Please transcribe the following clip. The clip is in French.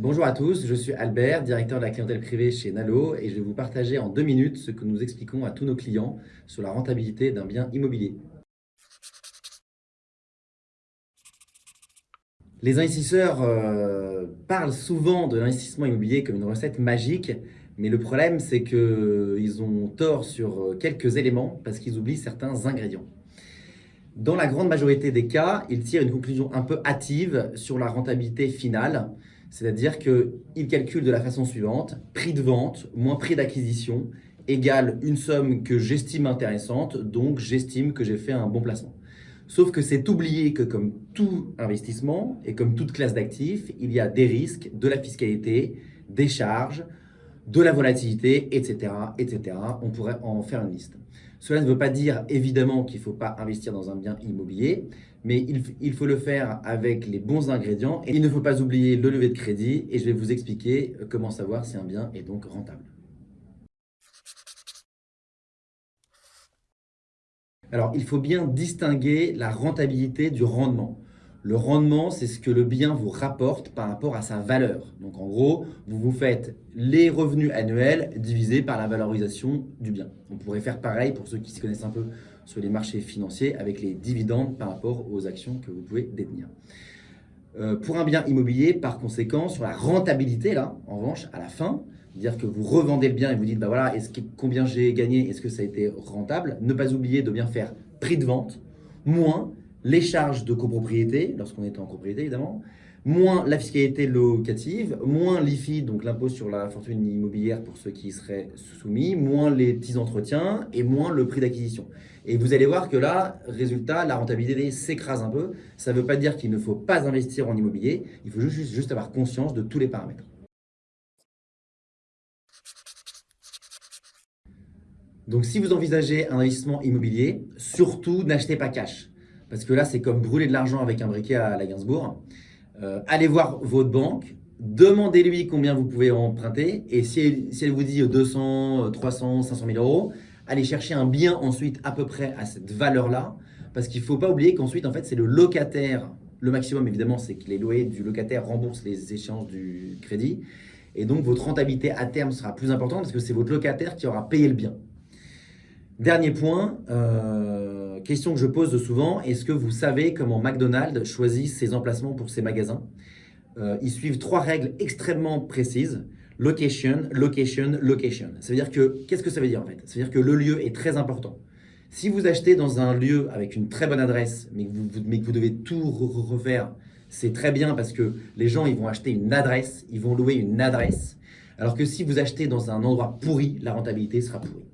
Bonjour à tous, je suis Albert, directeur de la clientèle privée chez Nalo et je vais vous partager en deux minutes ce que nous expliquons à tous nos clients sur la rentabilité d'un bien immobilier. Les investisseurs euh, parlent souvent de l'investissement immobilier comme une recette magique, mais le problème c'est qu'ils ont tort sur quelques éléments parce qu'ils oublient certains ingrédients. Dans la grande majorité des cas, ils tirent une conclusion un peu hâtive sur la rentabilité finale, c'est-à-dire qu'ils calculent de la façon suivante, prix de vente moins prix d'acquisition égale une somme que j'estime intéressante, donc j'estime que j'ai fait un bon placement. Sauf que c'est oublié que comme tout investissement et comme toute classe d'actifs, il y a des risques, de la fiscalité, des charges, de la volatilité, etc., etc. On pourrait en faire une liste. Cela ne veut pas dire évidemment qu'il ne faut pas investir dans un bien immobilier, mais il, faut le faire avec les bons ingrédients. Et il ne faut pas oublier le lever de crédit et je vais vous expliquer comment savoir si un bien est donc rentable. Alors, il faut bien distinguer la rentabilité du rendement. Le rendement, c'est ce que le bien vous rapporte par rapport à sa valeur. Donc en gros, vous vous faites les revenus annuels divisés par la valorisation du bien. On pourrait faire pareil pour ceux qui se connaissent un peu sur les marchés financiers avec les dividendes par rapport aux actions que vous pouvez détenir. Euh, pour un bien immobilier, par conséquent, sur la rentabilité, là, en revanche, à la fin, dire que vous revendez le bien et vous dites, bah voilà, est-ce que, combien j'ai gagné, est-ce que ça a été rentable? Ne pas oublier de bien faire prix de vente, moins les charges de copropriété, lorsqu'on est en copropriété évidemment, moins la fiscalité locative, moins l'IFI, donc l'impôt sur la fortune immobilière pour ceux qui seraient soumis, moins les petits entretiens et moins le prix d'acquisition. Et vous allez voir que là, résultat, la rentabilité s'écrase un peu. Ça ne veut pas dire qu'il ne faut pas investir en immobilier, il faut juste, juste avoir conscience de tous les paramètres. Donc si vous envisagez un investissement immobilier, surtout n'achetez pas cash. Parce que là, c'est comme brûler de l'argent avec un briquet à la Gainsbourg. Euh, allez voir votre banque, demandez-lui combien vous pouvez emprunter. Et si elle, vous dit 200, 300, 500 000 euros, allez chercher un bien ensuite à peu près à cette valeur-là. Parce qu'il ne faut pas oublier qu'ensuite, en fait, c'est le locataire. Le maximum, évidemment, c'est que les loyers du locataire remboursent les échéances du crédit. Et donc, votre rentabilité à terme sera plus importante parce que c'est votre locataire qui aura payé le bien. Dernier point, euh, question que je pose souvent, est-ce que vous savez comment McDonald's choisit ses emplacements pour ses magasins? Euh, Ils suivent trois règles extrêmement précises. Location, location, location. Ça veut dire que, qu'est-ce que ça veut dire en fait? Ça veut dire que le lieu est très important. Si vous achetez dans un lieu avec une très bonne adresse, mais que vous, mais que vous devez tout refaire, c'est très bien parce que les gens ils vont acheter une adresse, ils vont louer une adresse. Alors que si vous achetez dans un endroit pourri, la rentabilité sera pourrie.